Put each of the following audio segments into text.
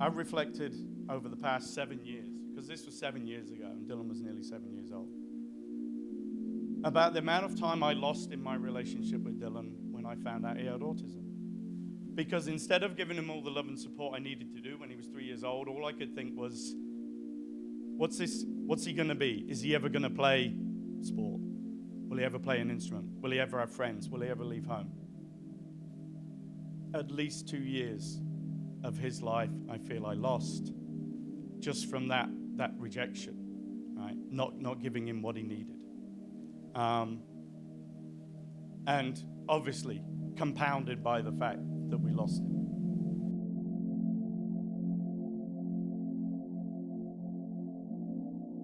I've reflected over the past seven years, because this was seven years ago, and Dylan was nearly seven years old, about the amount of time I lost in my relationship with Dylan when I found out he had autism. Because instead of giving him all the love and support I needed to do when he was three years old, all I could think was, what's this? What's he going to be? Is he ever going to play sport? Will he ever play an instrument? Will he ever have friends? Will he ever leave home? At least two years of his life, I feel I lost just from that, that rejection, right? Not, not giving him what he needed. Um, and obviously, compounded by the fact that we lost him.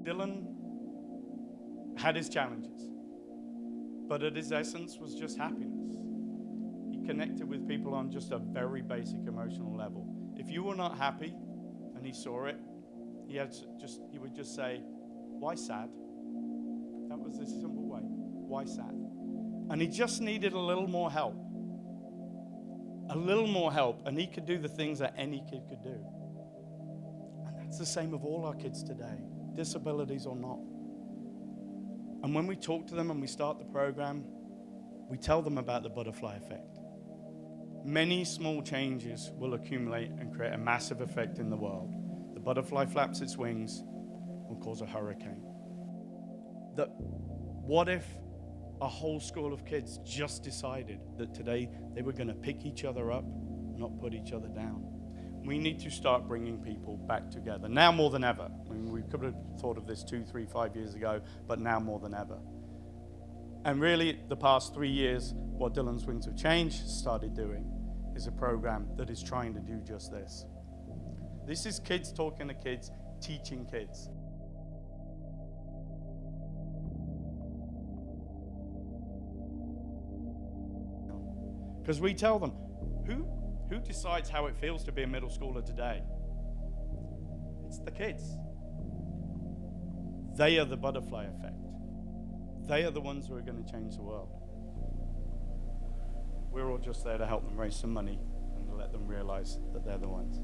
Dylan had his challenges, but at his essence was just happiness. Connected with people on just a very basic emotional level. If you were not happy and he saw it, he had just he would just say, "Why sad?" That was the simple way. Why sad? And he just needed a little more help. A little more help, and he could do the things that any kid could do. And that's the same of all our kids today, disabilities or not. And when we talk to them and we start the program, we tell them about the butterfly effect. Many small changes will accumulate and create a massive effect in the world. The butterfly flaps its wings and cause a hurricane. That what if a whole school of kids just decided that today they were going to pick each other up, not put each other down? We need to start bringing people back together now more than ever. I mean, we could have thought of this two, three, five years ago, but now more than ever. And really, the past three years, what Dylan's Wings of Change started doing is a program that is trying to do just this. This is kids talking to kids, teaching kids. Because we tell them, who, who decides how it feels to be a middle schooler today? It's the kids. They are the butterfly effect. They are the ones who are going to change the world. We're all just there to help them raise some money and let them realize that they're the ones.